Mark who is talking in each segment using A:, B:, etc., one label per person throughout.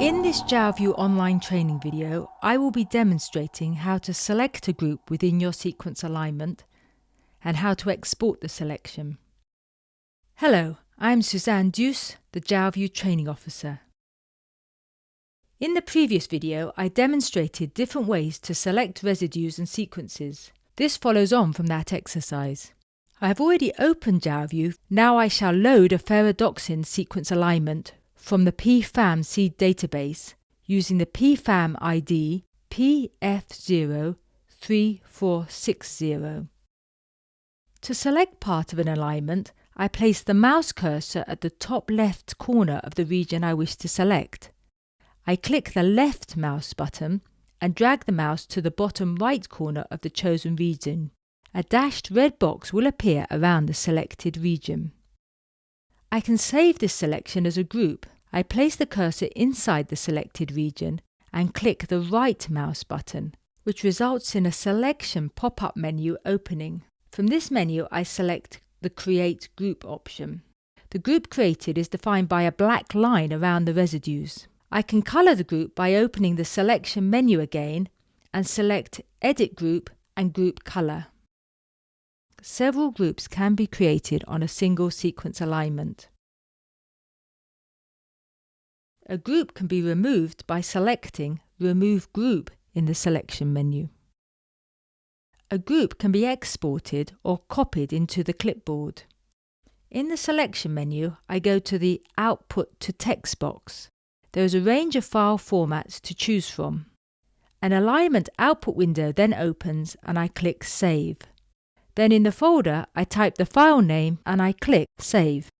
A: In this JalView online training video, I will be demonstrating how to select a group within your sequence alignment and how to export the selection. Hello, I'm Suzanne Duce, the JalView Training Officer. In the previous video, I demonstrated different ways to select residues and sequences. This follows on from that exercise. I have already opened JalView, now I shall load a ferredoxin sequence alignment from the PFAM seed database using the PFAM ID PF03460. To select part of an alignment, I place the mouse cursor at the top left corner of the region I wish to select. I click the left mouse button and drag the mouse to the bottom right corner of the chosen region. A dashed red box will appear around the selected region. I can save this selection as a group I place the cursor inside the selected region and click the right mouse button, which results in a selection pop-up menu opening. From this menu I select the Create Group option. The group created is defined by a black line around the residues. I can colour the group by opening the selection menu again and select Edit Group and Group Colour. Several groups can be created on a single sequence alignment. A group can be removed by selecting Remove Group in the selection menu. A group can be exported or copied into the clipboard. In the selection menu, I go to the Output to Text box. There is a range of file formats to choose from. An alignment output window then opens and I click Save. Then in the folder, I type the file name and I click Save.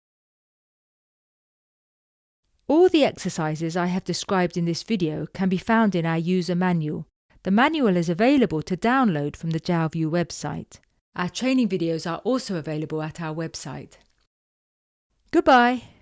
A: All the exercises I have described in this video can be found in our user manual. The manual is available to download from the JalView website. Our training videos are also available at our website. Goodbye!